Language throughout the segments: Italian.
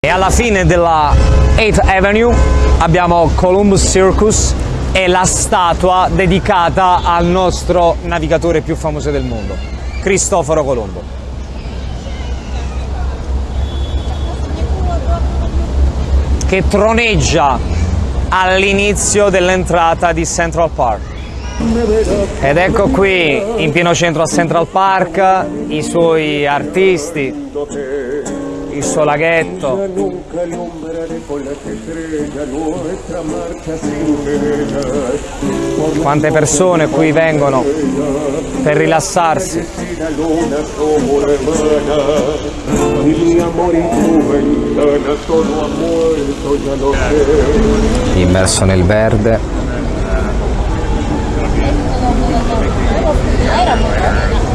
E alla fine della 8th Avenue abbiamo Columbus Circus e la statua dedicata al nostro navigatore più famoso del mondo, Cristoforo Colombo. Che troneggia all'inizio dell'entrata di Central Park. Ed ecco qui, in pieno centro a Central Park, i suoi artisti, il suo laghetto. Quante persone qui vengono per rilassarsi. Immerso nel verde.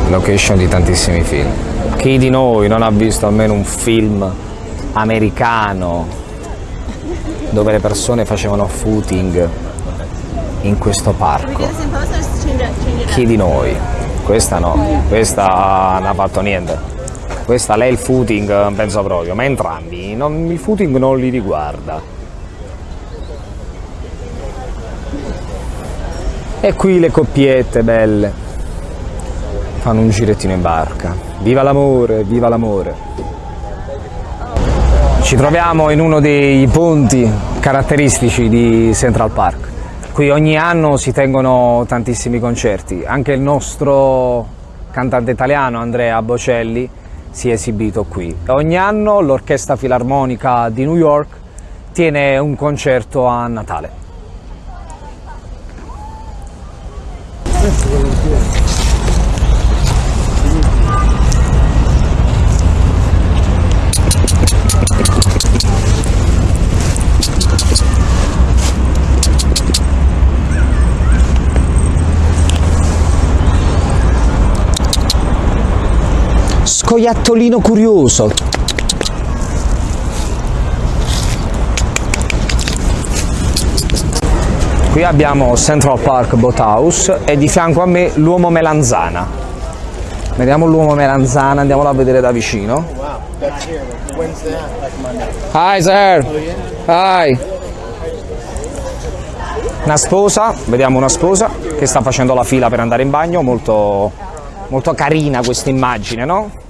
Location di tantissimi film. Chi di noi non ha visto almeno un film americano dove le persone facevano footing in questo parco? Chi di noi? Questa no, questa non ha fatto niente. Questa lei il footing penso proprio, ma entrambi, non- il footing non li riguarda. E qui le coppiette belle fanno un girettino in barca. Viva l'amore, viva l'amore. Ci troviamo in uno dei ponti caratteristici di Central Park. Qui ogni anno si tengono tantissimi concerti. Anche il nostro cantante italiano Andrea Bocelli si è esibito qui. Ogni anno l'Orchestra Filarmonica di New York tiene un concerto a Natale. Scoiattolino curioso. Qui abbiamo Central Park Boathouse e di fianco a me l'uomo melanzana. Vediamo l'uomo melanzana, andiamolo a vedere da vicino. Hi sir. Hi. Una sposa, vediamo una sposa che sta facendo la fila per andare in bagno, molto, molto carina questa immagine, no?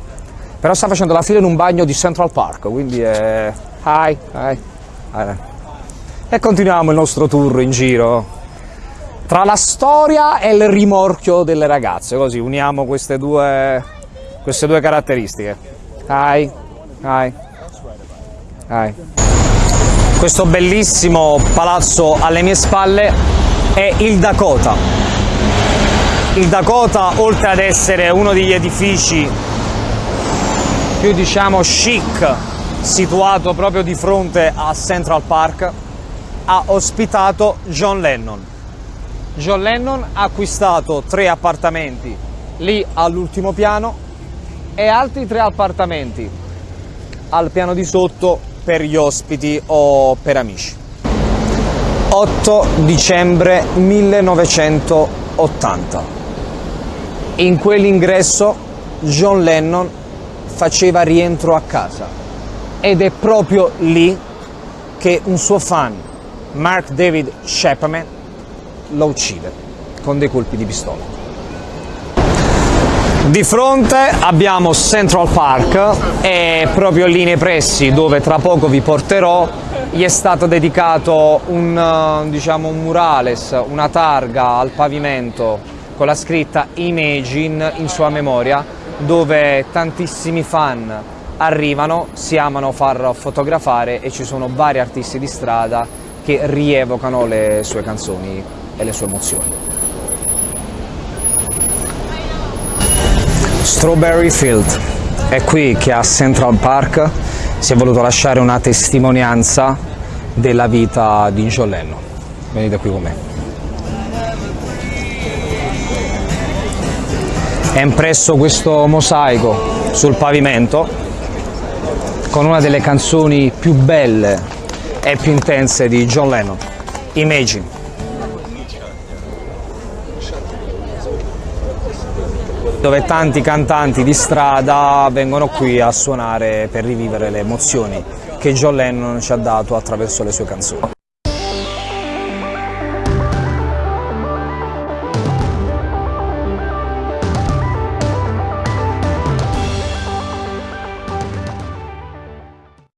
Però sta facendo la fila in un bagno di Central Park, quindi è... Hi, hi. hi. E continuiamo il nostro tour in giro tra la storia e il rimorchio delle ragazze, così uniamo queste due, queste due caratteristiche. Hi, hi, hi. Questo bellissimo palazzo alle mie spalle è il Dakota. Il Dakota, oltre ad essere uno degli edifici più diciamo chic, situato proprio di fronte a Central Park, ha ospitato John Lennon. John Lennon ha acquistato tre appartamenti lì all'ultimo piano e altri tre appartamenti al piano di sotto per gli ospiti o per amici. 8 dicembre 1980. In quell'ingresso John Lennon faceva rientro a casa ed è proprio lì che un suo fan, Mark David Chapman, lo uccide con dei colpi di pistola. Di fronte abbiamo Central Park e proprio lì nei pressi dove tra poco vi porterò gli è stato dedicato un, eh, diciamo, un murales, una targa al pavimento con la scritta Imagine in sua memoria dove tantissimi fan arrivano, si amano far fotografare e ci sono vari artisti di strada che rievocano le sue canzoni e le sue emozioni. Strawberry Field è qui che a Central Park si è voluto lasciare una testimonianza della vita di John Lennon. Venite qui con me. È impresso questo mosaico sul pavimento con una delle canzoni più belle e più intense di John Lennon, Imagine. dove tanti cantanti di strada vengono qui a suonare per rivivere le emozioni che John Lennon ci ha dato attraverso le sue canzoni.